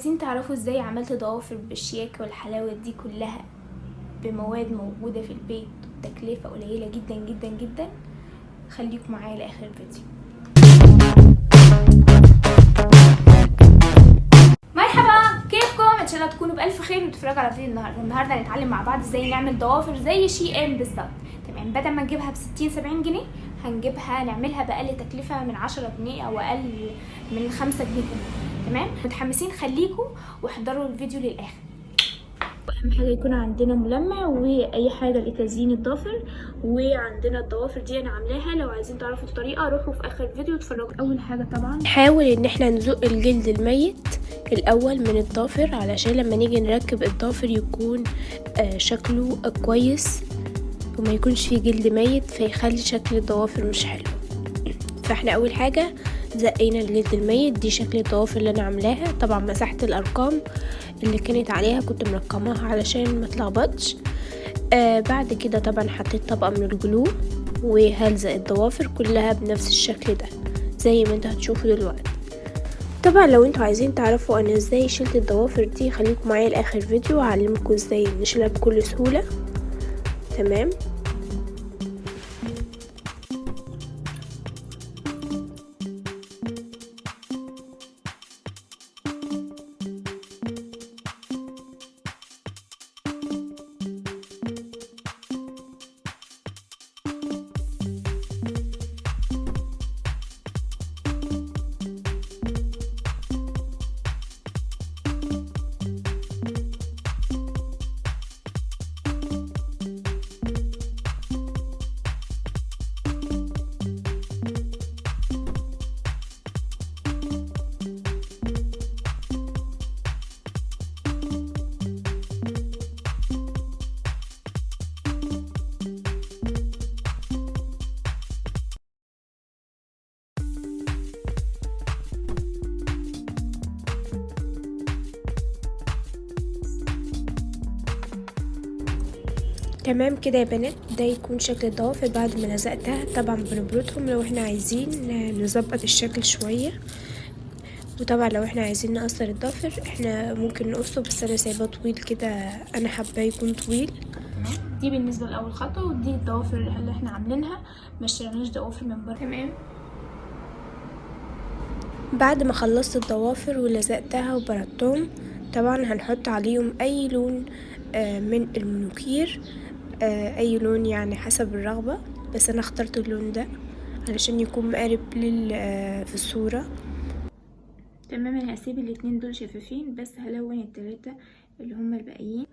عايزين تعرفوا إزاي عملت ضوافر بالشياكة والحلاوة دي كلها بمواد موجودة في البيت وتكلفة قليلة جدا جدا جدا. خليكم معايا لآخر الفيديو. مرحبا! كيفكم؟ إن شاء الله تكونوا بألف خير وتتفرجوا على فيديو النهارده. النهارده هنتعلم مع بعض إزاي نعمل ضوافر زي شي إم بالظبط. تمام بدل ما نجيبها ب 60 70 جنيه هنجيبها نعملها بأقل تكلفة من 10 جنيه أو أقل من 5 جنيه. تمام؟ متحمسين؟ خليكم واحضروا الفيديو للآخر. أهم حاجة يكون عندنا ملمع وأي حاجة لتزيين الضافر وعندنا الضوافر دي أنا عاملاها. لو عايزين تعرفوا الطريقة روحوا في آخر الفيديو اتفرجوا أول حاجة طبعا نحاول إن إحنا نزق الجلد الميت الأول من الضافر علشان لما نيجي نركب الضافر يكون آه شكله كويس وما يكونش فيه جلد ميت فيخلي شكل الضوافر مش حلو. فإحنا أول حاجة زقينا الجلد الميت. دي شكل الضوافر اللي أنا عاملاها. طبعا مسحت الأرقام اللي كانت عليها كنت مرقماها علشان ما تلخبطش. آه بعد كده طبعا حطيت طبقة من الجلو وهلزق الضوافر كلها بنفس الشكل ده زي ما أنتوا هتشوفوا دلوقتي. طبعا لو أنتوا عايزين تعرفوا أنا إزاي شلت الضوافر دي خليكم معايا لآخر فيديو هعلمكم إزاي نشيلها بكل سهولة. تمام؟ تمام كده يا بنات؟ ده يكون شكل الضوافر بعد ما لزقتها طبعا بنبردهم لو إحنا عايزين نظبط الشكل شوية. وطبعا لو إحنا عايزين نقصر الضافر إحنا ممكن نقصه بس أنا سايباه طويل كده. أنا حاباه يكون طويل. دي بالنسبة لأول خطوة ودي الضوافر اللي إحنا عاملينها. ما اشتريناش ضوافر من بره. تمام. بعد ما خلصت الضوافر ولزقتها وبردتهم طبعا هنحط عليهم أي لون من المنوكير أي لون يعني حسب الرغبة بس أنا اخترت اللون ده علشان يكون مقارب لل في الصورة. تمام أنا هسيب الاتنين دول شفافين بس هلون التلاتة اللي هما الباقيين.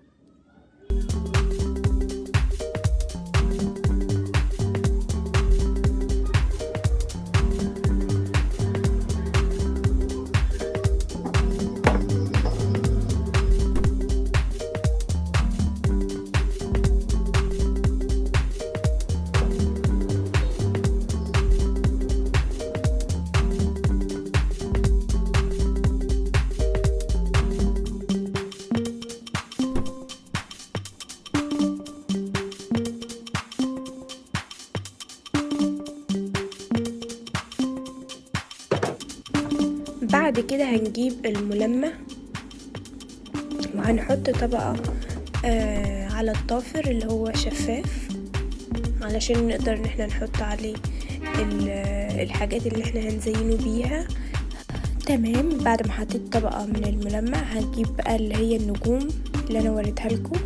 هنجيب الملمع وهنحط طبقة آه على الضافر اللي هو شفاف علشان نقدر إن إحنا نحط عليه الحاجات اللي إحنا هنزينه بيها. تمام بعد ما حطيت طبقة من الملمع هنجيب بقى اللي هي النجوم اللي أنا وريتها لكم.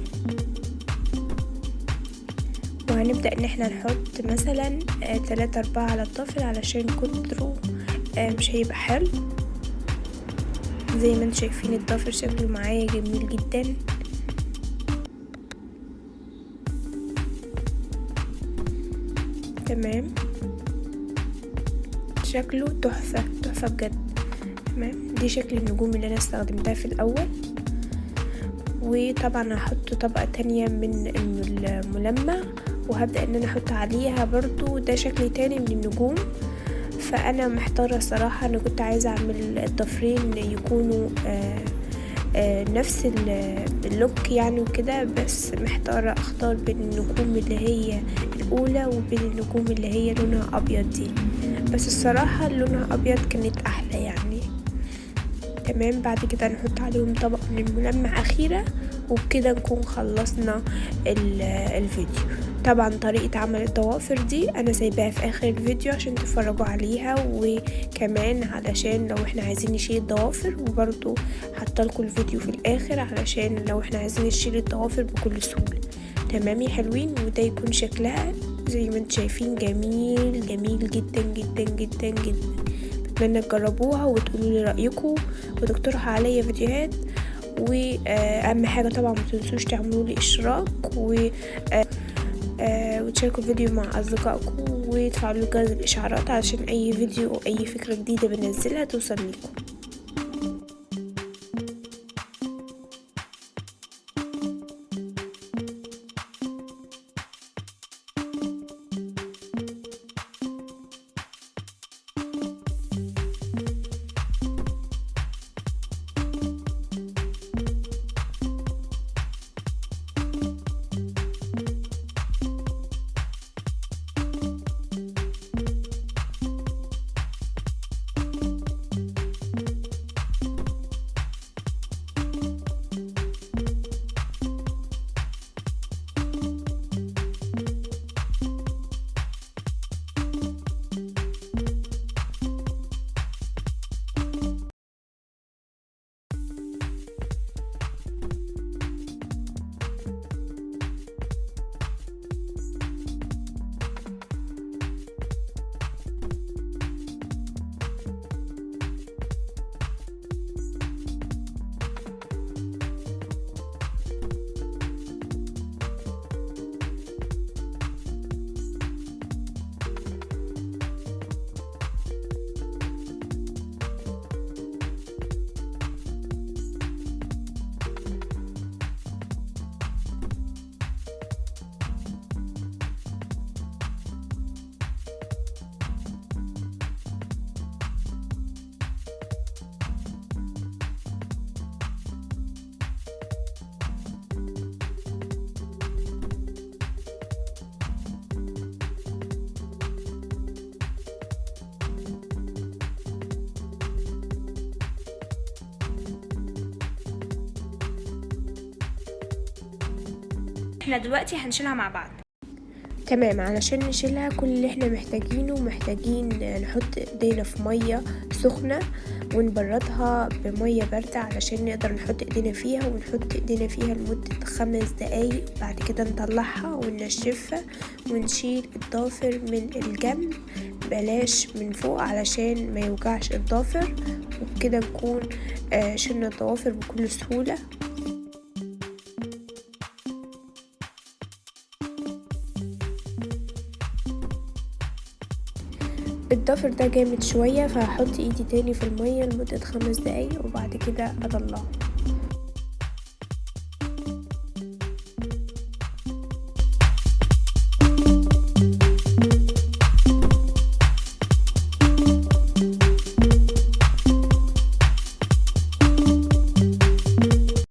وهنبدأ إن إحنا نحط مثلا آه تلاتة أربعة على الضافر علشان كتره آه مش هيبقى حلو. زي ما أنتم شايفين الضافر شكله معايا جميل جدا. تمام. شكله تحفة تحفة بجد. تمام. دي شكل النجوم اللي أنا استخدمتها في الأول. وطبعا هحط طبقة تانية من الملمع وهبدأ إن أنا أحط عليها برضو ده شكل تاني من النجوم. فأنا محتارة الصراحه أنا كنت عايزة أعمل الضفرين يكونوا آآ آآ نفس اللوك يعني وكده بس محتارة أختار بين النجوم اللي هي الأولى وبين النجوم اللي هي لونها أبيض دي. بس الصراحة لونها أبيض كانت أحلى يعني. تمام بعد كده نحط عليهم طبق من الملمع أخيرا وبكده نكون خلصنا الفيديو. طبعا طريقة عمل الضوافر دي أنا سايباها في آخر الفيديو عشان تتفرجوا عليها وكمان علشان لو إحنا عايزين نشيل الضوافر وبرضو حطلكوا الفيديو في الآخر علشان لو إحنا عايزين نشيل الضوافر بكل سهولة. تمام يا حلوين؟ وده يكون شكلها زي ما أنتم شايفين جميل جميل جدا جدا جدا جدا. بتمنى تجربوها وتقولوا لي رأيكم. وتقترحوا عليا فيديوهات. واهم حاجة طبعا ما تنسوش تعملوا لي اشتراك و وتشاركوا الفيديو مع أصدقائكم وتفعلوا جرس الإشعارات علشان أي فيديو أو أي فكرة جديدة بنزلها توصل لكم إحنا دلوقتي هنشيلها مع بعض. تمام علشان نشيلها كل اللي إحنا محتاجينه محتاجين نحط ايدينا في مية سخنة ونبردها بمية باردة علشان نقدر نحط ايدينا فيها ونحط ايدينا فيها لمدة خمس دقايق بعد كده نطلعها وننشفها ونشيل الضافر من الجنب. بلاش من فوق علشان ما يوجعش الضافر وبكده نكون شلنا الضوافر بكل سهولة. الضفر ده جامد شوية فهحط ايدي تاني في المية لمدة خمس دقايق وبعد كده اطلعه